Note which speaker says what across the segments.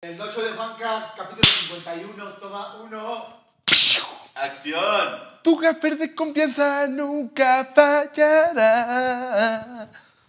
Speaker 1: El Nocho de Juanca, capítulo 51, toma uno.
Speaker 2: ¡Acción!
Speaker 3: Tu gaffer de confianza nunca fallará.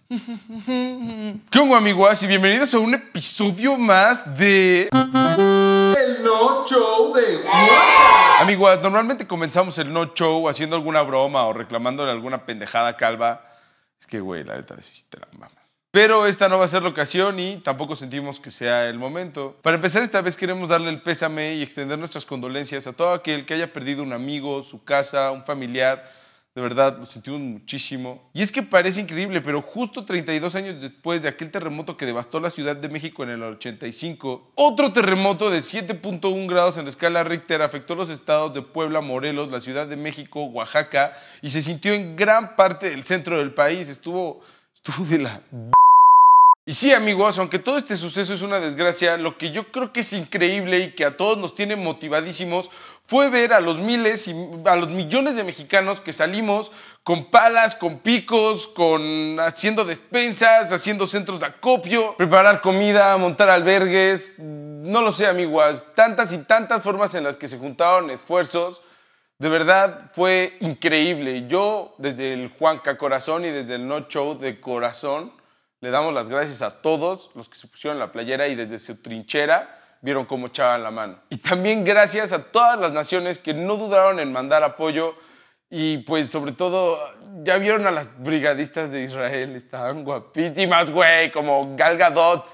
Speaker 3: ¿Qué onda, amigos? Y bienvenidos a un episodio más de. El No Show de Juanca. Amigos, normalmente comenzamos el No Show haciendo alguna broma o reclamándole alguna pendejada calva. Es que, güey, la neta, sí te la mamas. Pero esta no va a ser la ocasión y tampoco sentimos que sea el momento. Para empezar, esta vez queremos darle el pésame y extender nuestras condolencias a todo aquel que haya perdido un amigo, su casa, un familiar. De verdad, lo sentimos muchísimo. Y es que parece increíble, pero justo 32 años después de aquel terremoto que devastó la Ciudad de México en el 85, otro terremoto de 7.1 grados en la escala Richter afectó los estados de Puebla, Morelos, la Ciudad de México, Oaxaca y se sintió en gran parte del centro del país. Estuvo, estuvo de la y sí, amigos, aunque todo este suceso es una desgracia, lo que yo creo que es increíble y que a todos nos tiene motivadísimos fue ver a los miles y a los millones de mexicanos que salimos con palas, con picos, con haciendo despensas, haciendo centros de acopio, preparar comida, montar albergues, no lo sé, amigos, tantas y tantas formas en las que se juntaron esfuerzos. De verdad fue increíble. Yo desde el Juanca Corazón y desde el No Show de Corazón le damos las gracias a todos los que se pusieron la playera y desde su trinchera vieron cómo echaban la mano. Y también gracias a todas las naciones que no dudaron en mandar apoyo y pues sobre todo ya vieron a las brigadistas de Israel, estaban guapísimas, güey, como Gal Gadot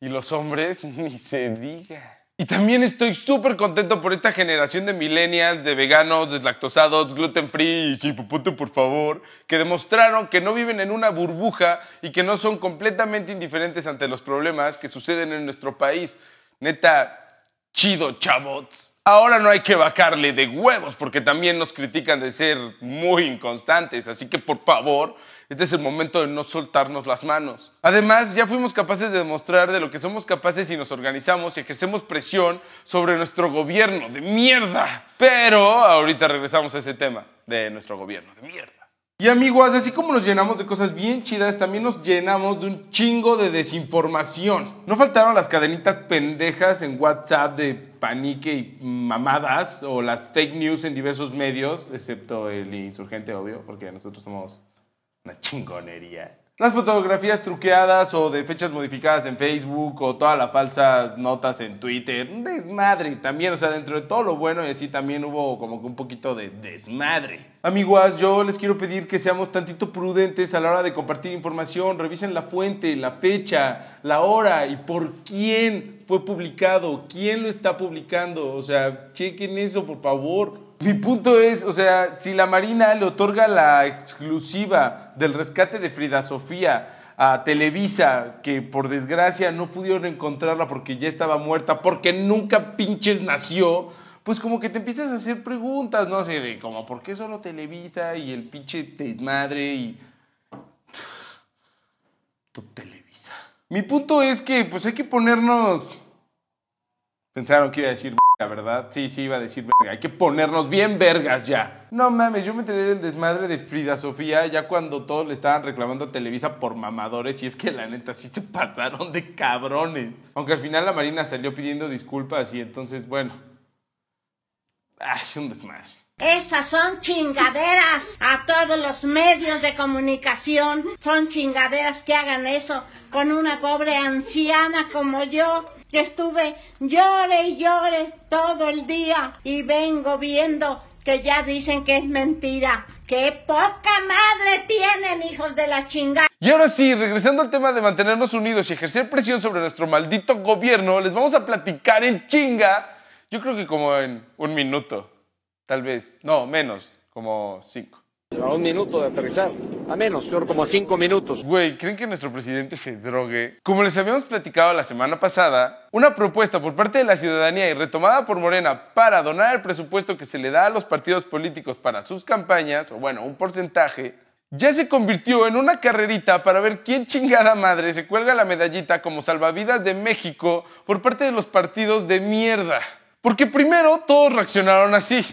Speaker 3: y los hombres ni se diga. Y también estoy súper contento por esta generación de millennials, de veganos, deslactosados, gluten free y popote por favor, que demostraron que no viven en una burbuja y que no son completamente indiferentes ante los problemas que suceden en nuestro país. Neta, chido, chavots. Ahora no hay que vacarle de huevos porque también nos critican de ser muy inconstantes, así que por favor, este es el momento de no soltarnos las manos. Además, ya fuimos capaces de demostrar de lo que somos capaces si nos organizamos y ejercemos presión sobre nuestro gobierno de mierda. Pero ahorita regresamos a ese tema de nuestro gobierno de mierda. Y amigos, así como nos llenamos de cosas bien chidas, también nos llenamos de un chingo de desinformación. No faltaron las cadenitas pendejas en WhatsApp de panique y mamadas, o las fake news en diversos medios, excepto el insurgente, obvio, porque nosotros somos una chingonería. Las fotografías truqueadas o de fechas modificadas en Facebook o todas las falsas notas en Twitter. Desmadre también, o sea, dentro de todo lo bueno y así también hubo como que un poquito de desmadre. Amiguas, yo les quiero pedir que seamos tantito prudentes a la hora de compartir información. Revisen la fuente, la fecha, la hora y por quién fue publicado, quién lo está publicando. O sea, chequen eso, por favor. Mi punto es, o sea, si la Marina le otorga la exclusiva del rescate de Frida Sofía a Televisa, que por desgracia no pudieron encontrarla porque ya estaba muerta, porque nunca pinches nació, pues como que te empiezas a hacer preguntas, ¿no? Así de como, ¿por qué solo Televisa y el pinche desmadre y... Tu Televisa. Mi punto es que pues hay que ponernos... Pensaron que iba a decir la verdad, sí, sí, iba a decir. Hay que ponernos bien vergas ya. No mames, yo me enteré del desmadre de Frida Sofía ya cuando todos le estaban reclamando a Televisa por mamadores y es que la neta sí se pasaron de cabrones. Aunque al final la Marina salió pidiendo disculpas y entonces, bueno. Ay, un desmadre.
Speaker 4: Esas son chingaderas a todos los medios de comunicación. Son chingaderas que hagan eso con una pobre anciana como yo que estuve llore y llore todo el día y vengo viendo que ya dicen que es mentira. ¡Qué poca madre tienen, hijos de la chingada!
Speaker 3: Y ahora sí, regresando al tema de mantenernos unidos y ejercer presión sobre nuestro maldito gobierno, les vamos a platicar en chinga, yo creo que como en un minuto, tal vez, no, menos, como cinco.
Speaker 5: A un minuto de aterrizar. A menos, señor, como a cinco minutos.
Speaker 3: Güey, ¿creen que nuestro presidente se drogue? Como les habíamos platicado la semana pasada, una propuesta por parte de la ciudadanía y retomada por Morena para donar el presupuesto que se le da a los partidos políticos para sus campañas, o bueno, un porcentaje, ya se convirtió en una carrerita para ver quién chingada madre se cuelga la medallita como salvavidas de México por parte de los partidos de mierda. Porque primero todos reaccionaron así.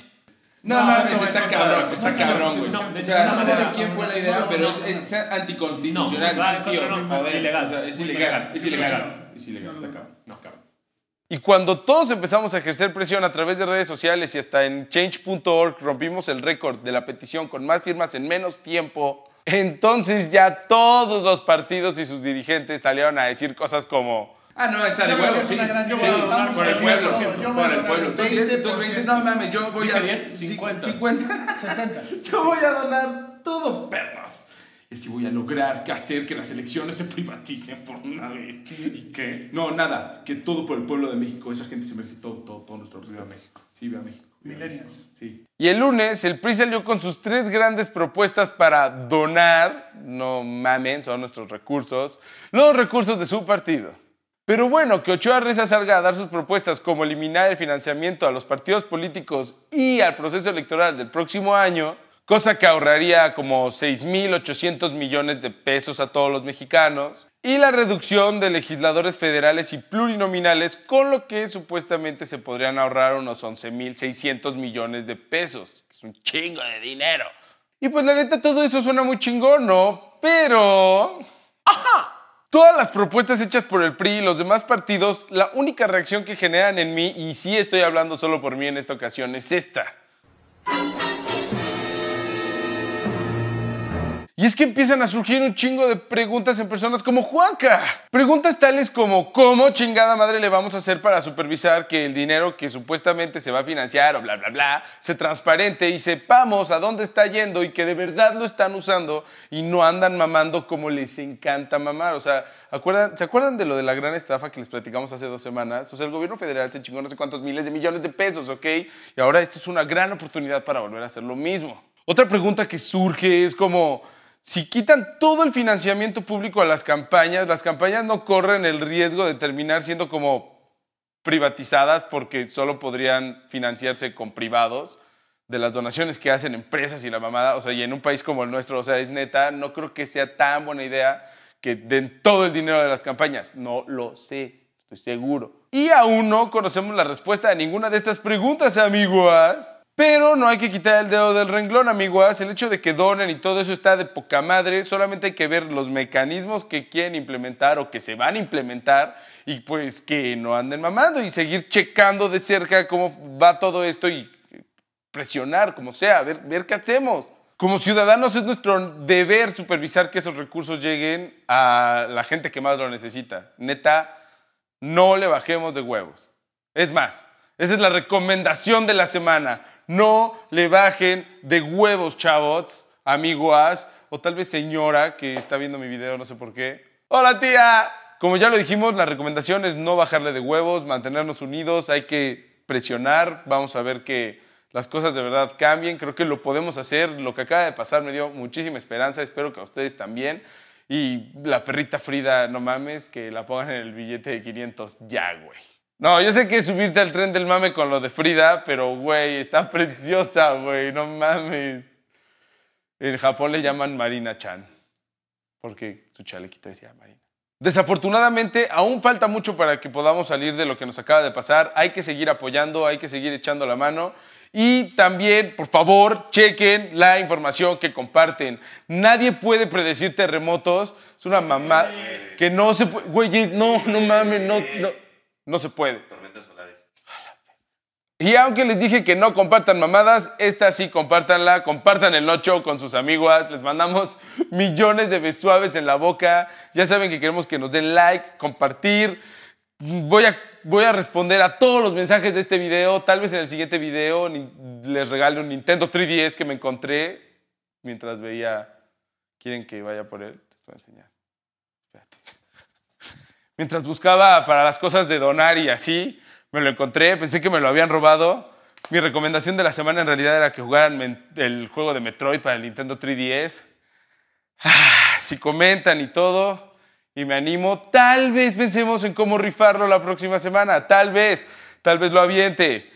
Speaker 3: No,
Speaker 6: No,
Speaker 3: mames,
Speaker 6: no,
Speaker 3: está
Speaker 6: no,
Speaker 3: cabrón,
Speaker 6: no,
Speaker 3: está
Speaker 6: no,
Speaker 3: cabrón, güey.
Speaker 6: no,
Speaker 3: o sea,
Speaker 6: no,
Speaker 3: no sé de quién fue la idea,
Speaker 6: no,
Speaker 3: pero
Speaker 6: no.
Speaker 3: es, es anticonstitucional, tío.
Speaker 6: contra, no,
Speaker 3: joder,
Speaker 6: ilegal,
Speaker 3: o sea, es ilegal, es ilegal. es ilegal, está cabrón.
Speaker 6: No, cabrón.
Speaker 3: Y cuando todos empezamos a ejercer presión a través de redes sociales y hasta en change.org rompimos el récord de la petición con más firmas en menos tiempo, entonces ya todos los partidos y sus dirigentes salieron a decir cosas como...
Speaker 6: Ah, no, está de
Speaker 1: Yo
Speaker 6: huevo, sí.
Speaker 1: gran
Speaker 6: Sí,
Speaker 1: idea. Vamos
Speaker 6: por
Speaker 1: a
Speaker 6: el pueblo,
Speaker 1: yo voy
Speaker 6: por
Speaker 1: a
Speaker 6: el
Speaker 1: donar
Speaker 6: pueblo. Tú dices, tú
Speaker 1: 20%.
Speaker 6: dices, no mames, yo voy a...
Speaker 7: 10,
Speaker 6: sí,
Speaker 7: 50.
Speaker 6: 50.
Speaker 1: 60.
Speaker 6: Yo voy a donar todo, perros. Y así voy a lograr que hacer que las elecciones se privaticen por una vez. ¿Y qué? No, nada. Que todo por el pueblo de México. Esa gente se merece todo, todo, todo nuestro viva México. Sí, viva México.
Speaker 1: Millennials.
Speaker 6: Sí.
Speaker 3: Y el lunes el PRI salió con sus tres grandes propuestas para donar, no mamen, son nuestros recursos, los recursos de su partido. Pero bueno, que Ochoa Reza salga a dar sus propuestas como eliminar el financiamiento a los partidos políticos y al proceso electoral del próximo año, cosa que ahorraría como 6.800 millones de pesos a todos los mexicanos, y la reducción de legisladores federales y plurinominales, con lo que supuestamente se podrían ahorrar unos 11.600 millones de pesos, es un chingo de dinero. Y pues la neta todo eso suena muy chingón, ¿no? Pero... Todas las propuestas hechas por el PRI y los demás partidos, la única reacción que generan en mí, y sí estoy hablando solo por mí en esta ocasión, es esta. Y es que empiezan a surgir un chingo de preguntas en personas como Juanca. Preguntas tales como ¿cómo chingada madre le vamos a hacer para supervisar que el dinero que supuestamente se va a financiar o bla bla bla se transparente y sepamos a dónde está yendo y que de verdad lo están usando y no andan mamando como les encanta mamar? O sea, ¿acuerdan, ¿se acuerdan de lo de la gran estafa que les platicamos hace dos semanas? O sea, el gobierno federal se chingó no sé cuántos miles de millones de pesos, ¿ok? Y ahora esto es una gran oportunidad para volver a hacer lo mismo. Otra pregunta que surge es como, si quitan todo el financiamiento público a las campañas, las campañas no corren el riesgo de terminar siendo como privatizadas porque solo podrían financiarse con privados de las donaciones que hacen empresas y la mamada, o sea, y en un país como el nuestro, o sea, es neta, no creo que sea tan buena idea que den todo el dinero de las campañas. No lo sé, estoy seguro. Y aún no conocemos la respuesta a ninguna de estas preguntas, amigos. Pero no hay que quitar el dedo del renglón, amiguas. El hecho de que donen y todo eso está de poca madre. Solamente hay que ver los mecanismos que quieren implementar o que se van a implementar y pues que no anden mamando y seguir checando de cerca cómo va todo esto y presionar como sea, ver, ver qué hacemos. Como ciudadanos es nuestro deber supervisar que esos recursos lleguen a la gente que más lo necesita. Neta, no le bajemos de huevos. Es más, esa es la recomendación de la semana. No le bajen de huevos, chavos, amiguas, o tal vez señora que está viendo mi video, no sé por qué. ¡Hola, tía! Como ya lo dijimos, la recomendación es no bajarle de huevos, mantenernos unidos, hay que presionar, vamos a ver que las cosas de verdad cambien, creo que lo podemos hacer, lo que acaba de pasar me dio muchísima esperanza, espero que a ustedes también. Y la perrita Frida, no mames, que la pongan en el billete de 500 ya, güey. No, yo sé que es subirte al tren del mame con lo de Frida, pero, güey, está preciosa, güey, no mames. En Japón le llaman Marina Chan, porque su chalequito decía Marina. Desafortunadamente, aún falta mucho para que podamos salir de lo que nos acaba de pasar. Hay que seguir apoyando, hay que seguir echando la mano. Y también, por favor, chequen la información que comparten. Nadie puede predecir terremotos. Es una mamá que no se puede. Güey, no, no mames, no, no, no se puede.
Speaker 2: Tormentas solares.
Speaker 3: Y aunque les dije que no compartan mamadas, esta sí compártanla, compartan el nocho con sus amiguas, les mandamos millones de besuaves en la boca, ya saben que queremos que nos den like, compartir, voy a, voy a responder a todos los mensajes de este video, tal vez en el siguiente video les regale un Nintendo 3DS que me encontré mientras veía, ¿quieren que vaya por él? Te voy a enseñar. Espérate. Mientras buscaba para las cosas de donar y así, me lo encontré, pensé que me lo habían robado. Mi recomendación de la semana en realidad era que jugaran el juego de Metroid para el Nintendo 3DS. Ah, si comentan y todo, y me animo, tal vez pensemos en cómo rifarlo la próxima semana. Tal vez, tal vez lo aviente.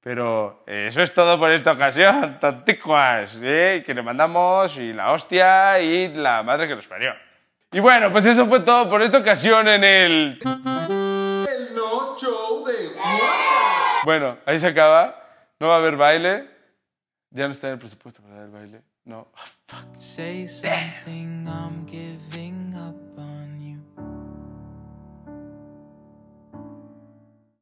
Speaker 3: Pero eso es todo por esta ocasión, tonticuas. ¿eh? Que le mandamos y la hostia y la madre que nos parió. Y bueno, pues eso fue todo por esta ocasión en el...
Speaker 6: El no show de
Speaker 3: Bueno, ahí se acaba. No va a haber baile. Ya no está en el presupuesto para dar baile. No.
Speaker 8: Say something, I'm giving